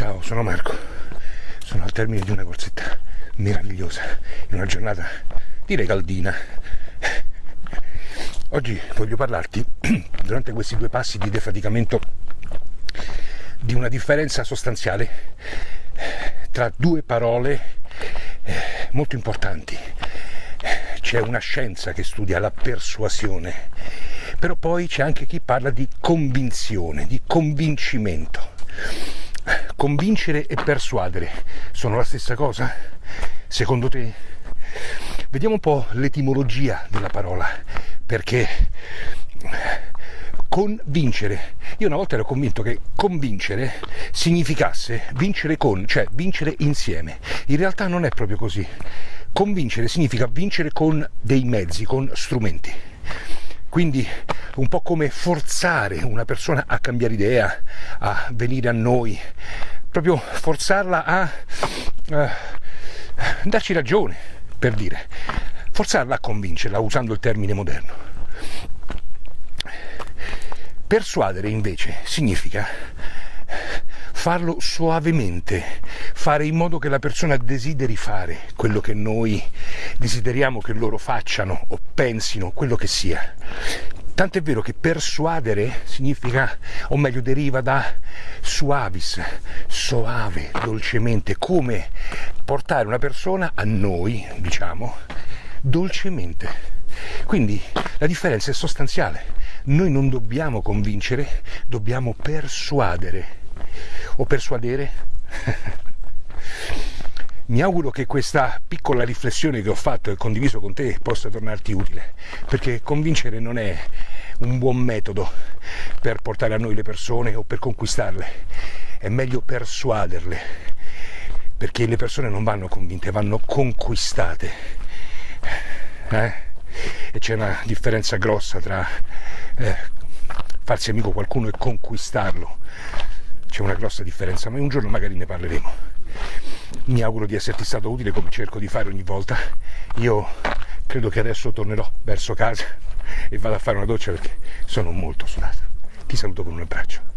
Ciao, sono Marco. Sono al termine di una corsetta meravigliosa, in una giornata direi caldina. Oggi voglio parlarti, durante questi due passi di defaticamento, di una differenza sostanziale tra due parole eh, molto importanti. C'è una scienza che studia la persuasione, però poi c'è anche chi parla di convinzione, di convincimento. Convincere e persuadere sono la stessa cosa? Secondo te? Vediamo un po' l'etimologia della parola, perché convincere. Io una volta ero convinto che convincere significasse vincere con, cioè vincere insieme. In realtà non è proprio così. Convincere significa vincere con dei mezzi, con strumenti. Quindi un po' come forzare una persona a cambiare idea, a venire a noi, proprio forzarla a uh, darci ragione, per dire, forzarla a convincerla, usando il termine moderno. Persuadere invece significa farlo suavemente, fare in modo che la persona desideri fare quello che noi desideriamo che loro facciano o pensino, quello che sia. Tant'è vero che persuadere significa, o meglio deriva da suavis, soave, dolcemente, come portare una persona a noi, diciamo, dolcemente. Quindi la differenza è sostanziale noi non dobbiamo convincere, dobbiamo persuadere. O persuadere? Mi auguro che questa piccola riflessione che ho fatto e condiviso con te possa tornarti utile, perché convincere non è un buon metodo per portare a noi le persone o per conquistarle, è meglio persuaderle, perché le persone non vanno convinte, vanno conquistate. Eh? E c'è una differenza grossa tra eh, farsi amico qualcuno e conquistarlo. C'è una grossa differenza, ma un giorno magari ne parleremo. Mi auguro di esserti stato utile come cerco di fare ogni volta. Io credo che adesso tornerò verso casa e vado a fare una doccia perché sono molto sudato. Ti saluto con un abbraccio.